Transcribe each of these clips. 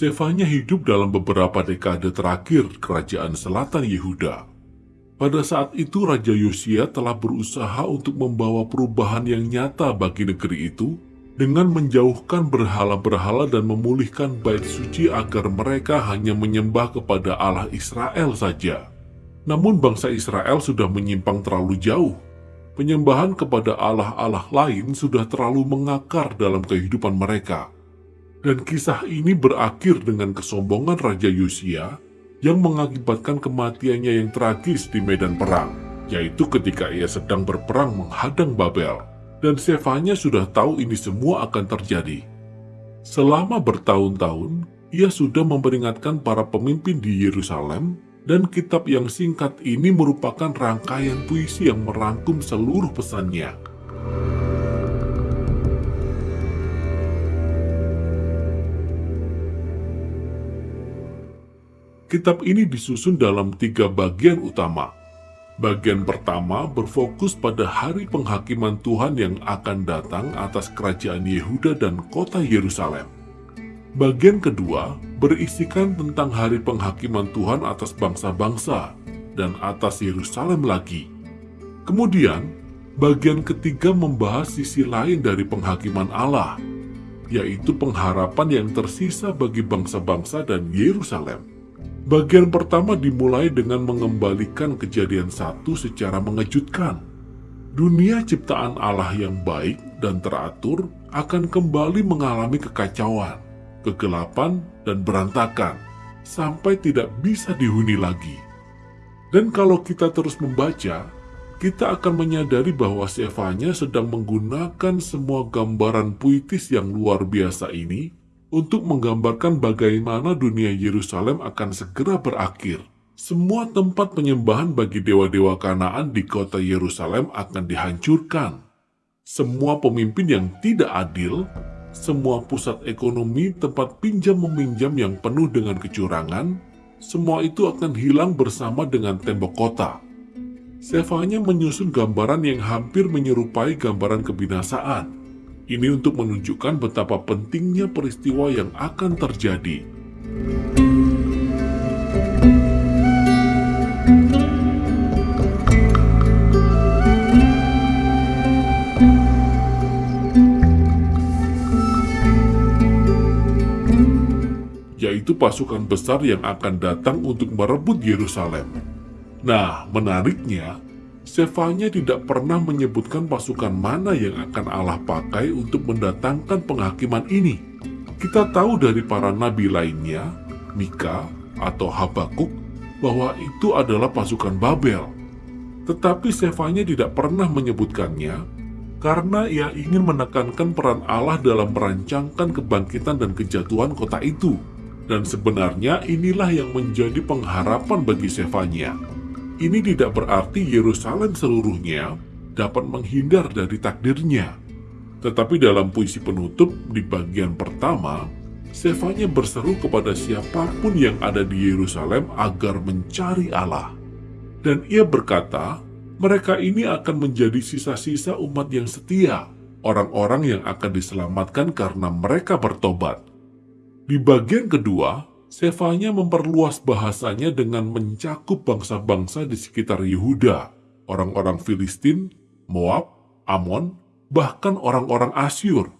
Sefanya hidup dalam beberapa dekade terakhir kerajaan selatan Yehuda. Pada saat itu Raja Yosia telah berusaha untuk membawa perubahan yang nyata bagi negeri itu dengan menjauhkan berhala-berhala dan memulihkan bait suci agar mereka hanya menyembah kepada Allah Israel saja. Namun bangsa Israel sudah menyimpang terlalu jauh. Penyembahan kepada Allah-Allah lain sudah terlalu mengakar dalam kehidupan mereka. Dan kisah ini berakhir dengan kesombongan Raja Yosia yang mengakibatkan kematiannya yang tragis di medan perang, yaitu ketika ia sedang berperang menghadang Babel. Dan Sefanya sudah tahu ini semua akan terjadi. Selama bertahun-tahun, ia sudah memperingatkan para pemimpin di Yerusalem dan kitab yang singkat ini merupakan rangkaian puisi yang merangkum seluruh pesannya. Kitab ini disusun dalam tiga bagian utama. Bagian pertama berfokus pada hari penghakiman Tuhan yang akan datang atas kerajaan Yehuda dan kota Yerusalem. Bagian kedua berisikan tentang hari penghakiman Tuhan atas bangsa-bangsa dan atas Yerusalem lagi. Kemudian, bagian ketiga membahas sisi lain dari penghakiman Allah, yaitu pengharapan yang tersisa bagi bangsa-bangsa dan Yerusalem. Bagian pertama dimulai dengan mengembalikan kejadian satu secara mengejutkan. Dunia ciptaan Allah yang baik dan teratur akan kembali mengalami kekacauan, kegelapan, dan berantakan sampai tidak bisa dihuni lagi. Dan kalau kita terus membaca, kita akan menyadari bahwa Sefanya sedang menggunakan semua gambaran puitis yang luar biasa ini untuk menggambarkan bagaimana dunia Yerusalem akan segera berakhir. Semua tempat penyembahan bagi dewa-dewa Kanaan di kota Yerusalem akan dihancurkan. Semua pemimpin yang tidak adil, semua pusat ekonomi tempat pinjam meminjam yang penuh dengan kecurangan, semua itu akan hilang bersama dengan tembok kota. Sefanya menyusun gambaran yang hampir menyerupai gambaran kebinasaan ini untuk menunjukkan betapa pentingnya peristiwa yang akan terjadi. Yaitu pasukan besar yang akan datang untuk merebut Yerusalem. Nah, menariknya, Sefanya tidak pernah menyebutkan pasukan mana yang akan Allah pakai untuk mendatangkan penghakiman ini. Kita tahu dari para nabi lainnya, Mika atau Habakuk, bahwa itu adalah pasukan Babel. Tetapi Sefanya tidak pernah menyebutkannya karena ia ingin menekankan peran Allah dalam merancangkan kebangkitan dan kejatuhan kota itu. Dan sebenarnya inilah yang menjadi pengharapan bagi Sefanya. Ini tidak berarti Yerusalem seluruhnya dapat menghindar dari takdirnya. Tetapi dalam puisi penutup di bagian pertama, Sefanya berseru kepada siapa pun yang ada di Yerusalem agar mencari Allah. Dan ia berkata, mereka ini akan menjadi sisa-sisa umat yang setia, orang-orang yang akan diselamatkan karena mereka bertobat. Di bagian kedua, Sefanya memperluas bahasanya dengan mencakup bangsa-bangsa di sekitar Yehuda, orang-orang Filistin, Moab, Amon, bahkan orang-orang Asyur.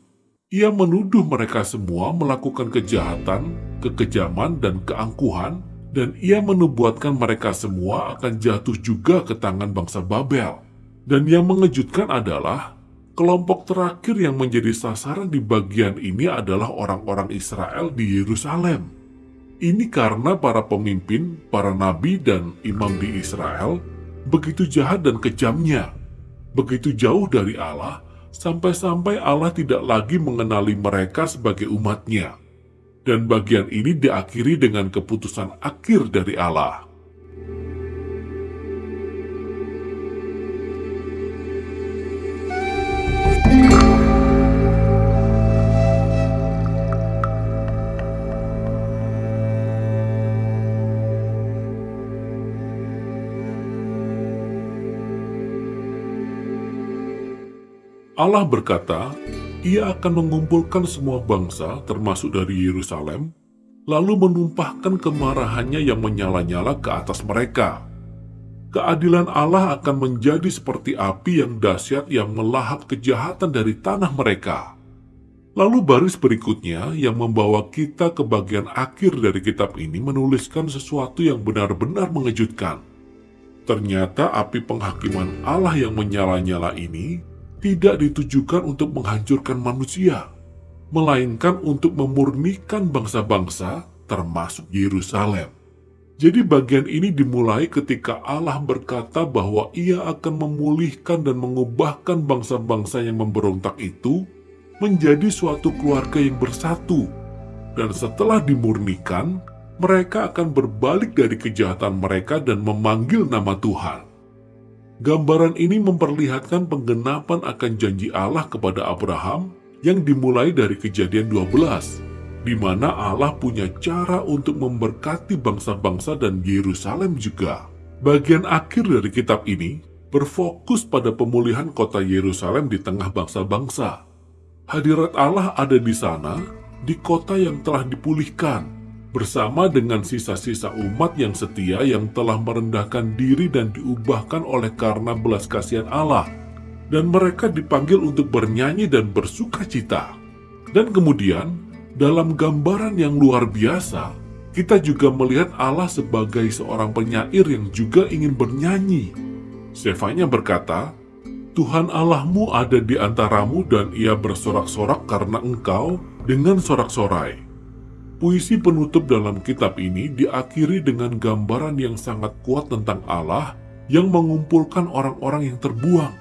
Ia menuduh mereka semua melakukan kejahatan, kekejaman, dan keangkuhan, dan ia menubuatkan mereka semua akan jatuh juga ke tangan bangsa Babel. Dan yang mengejutkan adalah, kelompok terakhir yang menjadi sasaran di bagian ini adalah orang-orang Israel di Yerusalem. Ini karena para pemimpin, para nabi, dan imam di Israel begitu jahat dan kejamnya, begitu jauh dari Allah, sampai-sampai Allah tidak lagi mengenali mereka sebagai umatnya. Dan bagian ini diakhiri dengan keputusan akhir dari Allah. Allah berkata, ia akan mengumpulkan semua bangsa termasuk dari Yerusalem lalu menumpahkan kemarahannya yang menyala-nyala ke atas mereka. Keadilan Allah akan menjadi seperti api yang dahsyat yang melahap kejahatan dari tanah mereka. Lalu baris berikutnya yang membawa kita ke bagian akhir dari kitab ini menuliskan sesuatu yang benar-benar mengejutkan. Ternyata api penghakiman Allah yang menyala-nyala ini tidak ditujukan untuk menghancurkan manusia, melainkan untuk memurnikan bangsa-bangsa termasuk Yerusalem. Jadi bagian ini dimulai ketika Allah berkata bahwa ia akan memulihkan dan mengubahkan bangsa-bangsa yang memberontak itu menjadi suatu keluarga yang bersatu. Dan setelah dimurnikan, mereka akan berbalik dari kejahatan mereka dan memanggil nama Tuhan. Gambaran ini memperlihatkan penggenapan akan janji Allah kepada Abraham yang dimulai dari kejadian 12 di mana Allah punya cara untuk memberkati bangsa-bangsa dan Yerusalem juga. Bagian akhir dari kitab ini berfokus pada pemulihan kota Yerusalem di tengah bangsa-bangsa. Hadirat Allah ada di sana, di kota yang telah dipulihkan, bersama dengan sisa-sisa umat yang setia yang telah merendahkan diri dan diubahkan oleh karena belas kasihan Allah. Dan mereka dipanggil untuk bernyanyi dan bersuka cita. Dan kemudian dalam gambaran yang luar biasa, kita juga melihat Allah sebagai seorang penyair yang juga ingin bernyanyi. Sefanya berkata, Tuhan Allahmu ada di antaramu dan ia bersorak-sorak karena engkau dengan sorak-sorai. Puisi penutup dalam kitab ini diakhiri dengan gambaran yang sangat kuat tentang Allah yang mengumpulkan orang-orang yang terbuang,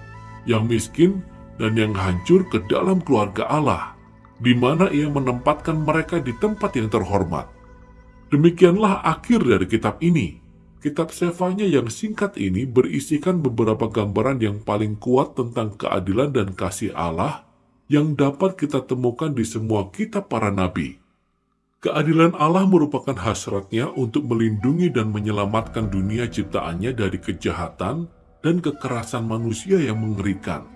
yang miskin, dan yang hancur ke dalam keluarga Allah di mana ia menempatkan mereka di tempat yang terhormat. Demikianlah akhir dari kitab ini. Kitab Sefanya yang singkat ini berisikan beberapa gambaran yang paling kuat tentang keadilan dan kasih Allah yang dapat kita temukan di semua kitab para nabi. Keadilan Allah merupakan hasratnya untuk melindungi dan menyelamatkan dunia ciptaannya dari kejahatan dan kekerasan manusia yang mengerikan.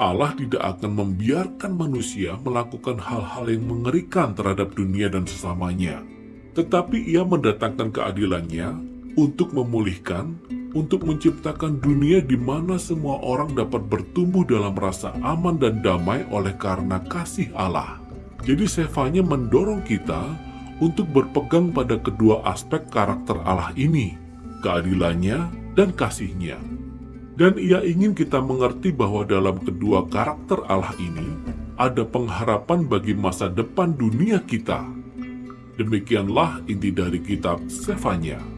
Allah tidak akan membiarkan manusia melakukan hal-hal yang mengerikan terhadap dunia dan sesamanya. Tetapi ia mendatangkan keadilannya untuk memulihkan, untuk menciptakan dunia di mana semua orang dapat bertumbuh dalam rasa aman dan damai oleh karena kasih Allah. Jadi Sefanya mendorong kita untuk berpegang pada kedua aspek karakter Allah ini, keadilannya dan kasihnya. Dan ia ingin kita mengerti bahwa dalam kedua karakter Allah ini ada pengharapan bagi masa depan dunia kita. Demikianlah inti dari kitab Sefanya.